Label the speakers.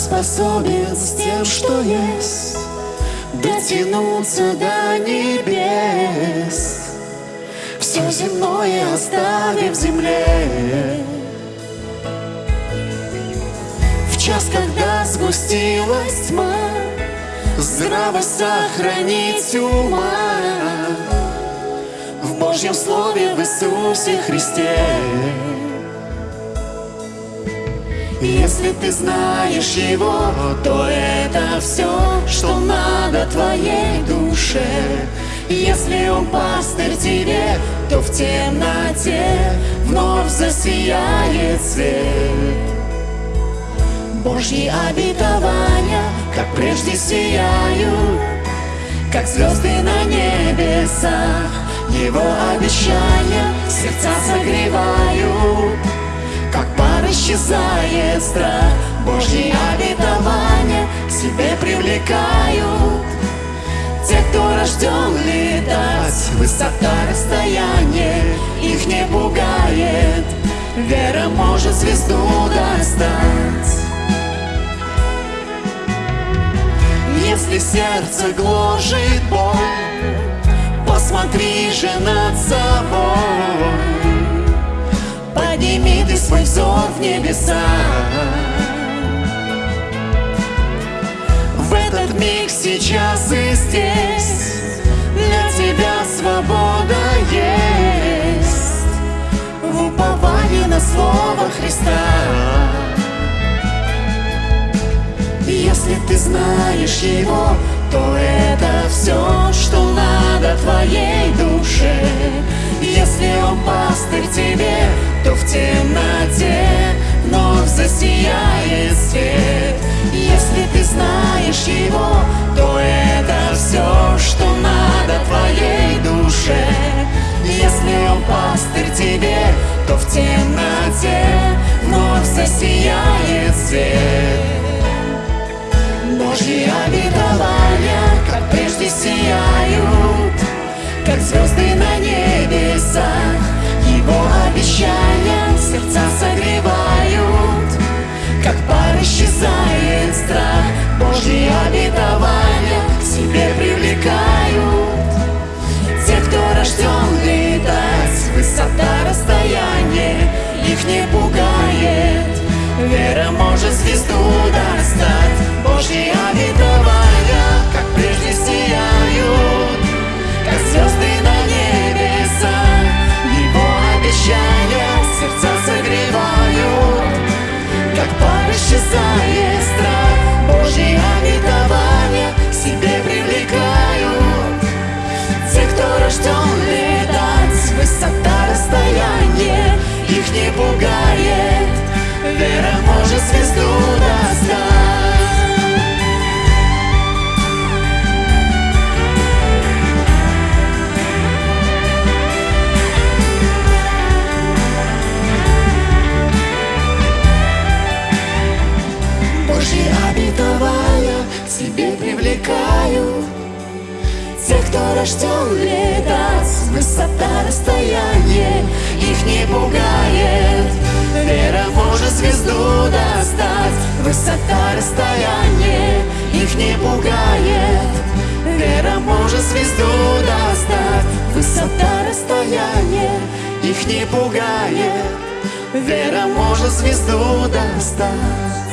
Speaker 1: способен с тем, что есть, дотянуться до небес. Все земное оставив земле. В час, когда сгустилась тьма, здраво сохранить ума В Божьем Слове в Иисусе Христе Если ты знаешь Его, то это все, что надо твоей душе. Если Он пастырь тебе, то в темноте вновь засияет свет. Божьи обетования, как прежде сияют, Как звезды на небесах, Его обещания сердца согревают, исчезает страх, Божьи обетования к себе привлекают. Те, кто рожден летать, высота расстояние их не пугает, Вера может звезду достать. если сердце гложет боль Посмотри же над собой небеса. В этот миг сейчас и здесь Для тебя свобода есть. В уповании на Слово Христа. Если ты знаешь его, то это все, что надо твоей душе. Если он пастырь тебе, то в темноте пастырь тебе, то в темноте вновь засияет свет. Божьи обетования, как прежде сияют, Как звезды может звезду достать, Божьи обетования, как прежде сияют, как звезды на небесах. Его обещания сердца согревают, как пар исчезает рожден летать Высота расстояние их не пугает. Вера может звезду достать Высота расстояние их не пугает. Вера может звезду достать Высота расстояние их не пугает. Вера может звезду достать